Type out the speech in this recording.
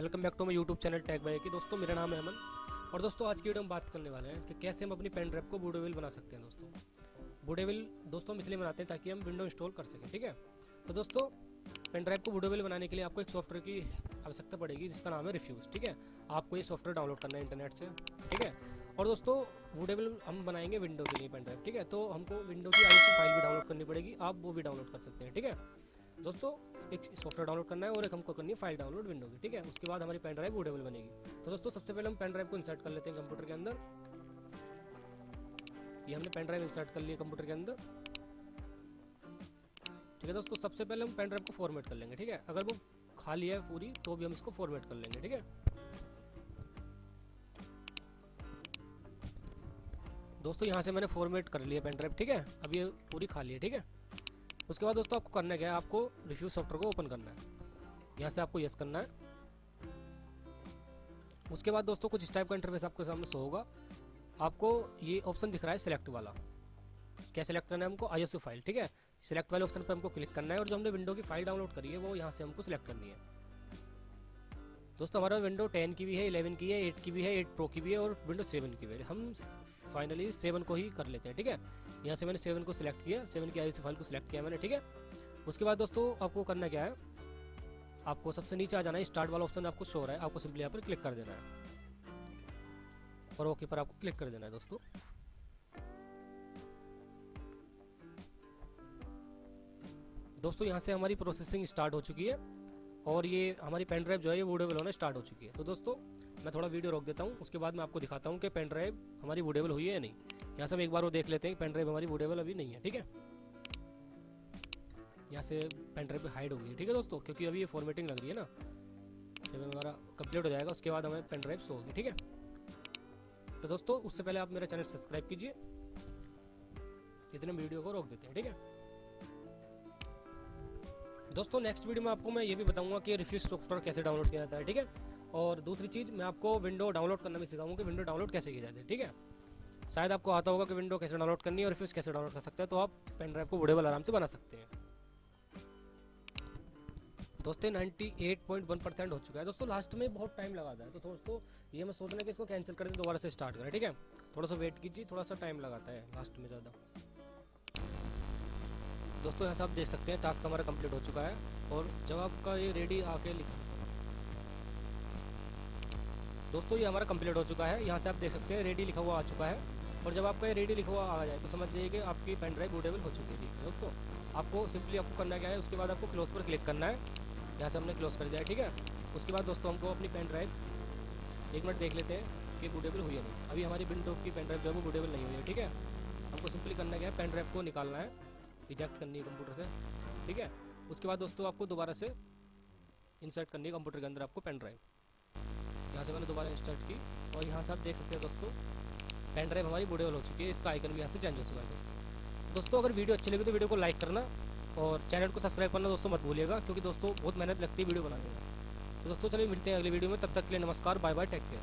Welcome back to my YouTube channel tag बाई की। दोस्तों, मेरा नाम है अमन। और दोस्तों, आज की वीडियो हम बात करने वाले हैं कि कैसे हम अपनी पेन ड्राइव को बूडेविल बना सकते हैं दोस्तों। बूडेविल दोस्तों, हम इसलिए बनाते हैं ताकि हम विंडो इंस्टॉल कर सकें, ठीक है? तो दोस्तों, पेन ड्राइव को बूडेविल बनाने के लिए आपको एक सॉफ्टवेयर की आवश्यकता पड़ेगी, जिसका नाम है रिफ्यूज़ ठीक है? आपको ये सॉफ्टवेयर डाउनलोड करना है इंटरनेट से, ठीक है? और दोस्तों वुडेबल हम बनाएँगे विंडो के लिए पेन ड्राइव, ठीक है? तो हमको विंडो की आई फ़ाइल भी डाउनलोड करनी पड़ेगी, आप वो भी डाउनलोड कर सकते हैं, ठीक है? दोस्तों, एक सॉफ्टवेयर डाउनलोड करना है और एक हमको करनी है फ़ाइल डाउनलोड विंडो की, ठीक है? उसके बाद हमारी पेन ड्राइव वुडेबल बनेगी। तो दोस्तों, सबसे पहले हम पेन ड्राइव को इंसर्ट कर लेते हैं कंप्यूटर के अंदर। ये हमने पेन ड्राइव इंसर्ट कर लिया कंप्यूटर के अंदर। ठीक है दोस्तों, सबसे पहले हम पेन ड्राइव को फॉर्मेट कर लेंगे, ठीक है? अगर वो खाली है पूरी तो भी हम इसको फॉर्मेट कर लेंगे, ठीक है? दोस्तों, यहाँ से मैंने फॉर्मेट कर लिया पेन ड्राइव ठीक है? अब ये पूरी खाली है, ठीक है? उसके बाद दोस्तों आपको करना क्या है, आपको रिव्यू सॉफ्टवेयर को ओपन करना है। यहाँ से आपको यस करना है। उसके बाद दोस्तों कुछ इस टाइप का इंटरफेस आपके सामने शो होगा। आपको ये ऑप्शन दिख रहा है सिलेक्ट वाला। क्या सिलेक्ट करना है हमको? आई फ़ाइल ठीक है? सिलेक्ट वाले ऑप्शन पर हमको क्लिक करना है और जो हमने विंडो की फ़ाइल डाउनलोड करी है, वो यहाँ से हमको सिलेक्ट करनी है। दोस्तों हमारा विंडो 10 की भी है 11 की है 8 की भी है 8 प्रो की भी है और विंडो 7 की भी है। हम फाइनली 7 को ही कर लेते हैं, ठीक है? यहाँ से मैंने 7 को सिलेक्ट किया 7 की आई फ़ाइल को सिलेक्ट किया मैंने, ठीक है? उसके बाद दोस्तों आपको करना क्या है? आपको सबसे नीचे आ जाना है स्टार्ट वाला ऑप्शन आपको शो रहा है, आपको सिंपली यहाँ पर क्लिक कर देना है। और ओके पर आपको क्लिक कर देना है दोस्तों। दोस्तों यहाँ से हमारी प्रोसेसिंग स्टार्ट हो चुकी है और ये हमारी पेन ड्राइव जो है, ये वुडेबल होना स्टार्ट हो चुकी है। तो दोस्तों मैं थोड़ा वीडियो रोक देता हूँ, उसके बाद मैं आपको दिखाता हूँ कि पेन ड्राइव हमारी वुडेबल हुई है या नहीं। यहाँ से हम एक बार वो देख लेते हैं पेन ड्राइव हमारी वुडेबल अभी नहीं है, ठीक है? यहाँ से पेन ड्राइव हाइड हो गई है ठीक है दोस्तों? क्योंकि अभी ये फॉर्मेटिंग लग रही है ना। जब हमारा कंप्लीट हो जाएगा, उसके बाद हमें पेन ड्राइव शो होगी, ठीक है? तो दोस्तों, उससे पहले आप मेरा चैनल सब्सक्राइब कीजिए। इतने वीडियो को रोक देते हैं, ठीक है? दोस्तों नेक्स्ट वीडियो में आपको मैं ये भी बताऊँगा कि रिफ्यूज सॉफ्टवेयर कैसे डाउनलोड किया जाता है, ठीक है? और दूसरी चीज़, मैं आपको विंडो डाउनलोड करना भी सिखाऊँगा कि विंडो डाउनलोड कैसे किया जाता है, ठीक है? शायद आपको आता होगा कि विंडो कैसे डाउनलोड करनी है और रिफ्यूज कैसे डाउनलोड कर सकते हैं तो आप पेन ड्राइव को बुढ़ेबल आराम से बना सकते हैं। दोस्तों 98.1 परसेंट हो चुका है। दोस्तों लास्ट में बहुत टाइम लगा था तो दोस्तों, ये मैं सोच रहा कि इसको कैंसिल कर दें दोबारा से स्टार्ट करें, ठीक है? थोड़ा सा वेट कीजिए, थोड़ा सा टाइम लगाता है लास्ट में ज़्यादा। दोस्तों यहाँ से आप देख सकते हैं टास्क हमारा कंप्लीट हो चुका है और जब आपका ये रेडी आके लिख दोस्तों, ये हमारा कंप्लीट हो चुका है। यहाँ से आप देख सकते हैं रेडी लिखा हुआ आ चुका है। और जब आपका ये रेडी लिखा हुआ आ जाए तो समझ जाइए कि आपकी पेन ड्राइव बूटेबल हो चुकी है दोस्तों, आपको सिंपली आपको करना क्या है, उसके बाद आपको क्लोज पर क्लिक करना है। यहाँ से हमने क्लोज कर दिया ठीक है? उसके बाद दोस्तों, हमको अपनी पेन ड्राइव एक मिनट देख लेते हैं कि बूटेबल हुई है नहीं। अभी हमारी विंडो की पेन ड्राइव जो है, वो बूटेबल नहीं हुई है, ठीक है? हमको सिंपली करना क्या है पेन ड्राइव को निकालना है। रिजेक्ट करनी है कंप्यूटर से, ठीक है? उसके बाद दोस्तों, आपको दोबारा से इंसर्ट करनी है कंप्यूटर के अंदर आपको पेन ड्राइव यहाँ से मैंने दोबारा स्टार्ट की। और यहाँ से आप देख सकते हैं दोस्तों पेन ड्राइव हमारी वाल हो चुकी है, इसका आइकन भी यहाँ से चेंज हो चुका है दोस्तों। अगर वीडियो अच्छी लगी तो वीडियो को लाइक करना और चैनल को सब्सक्राइब करना दोस्तों मत भूलिएगा, क्योंकि दोस्तों बहुत मेहनत लगती है वीडियो बनाने में। तो दोस्तों, चलिए मिलते हैं अगले वीडियो में, तब तक के लिए नमस्कार बाय बाय टेक केयर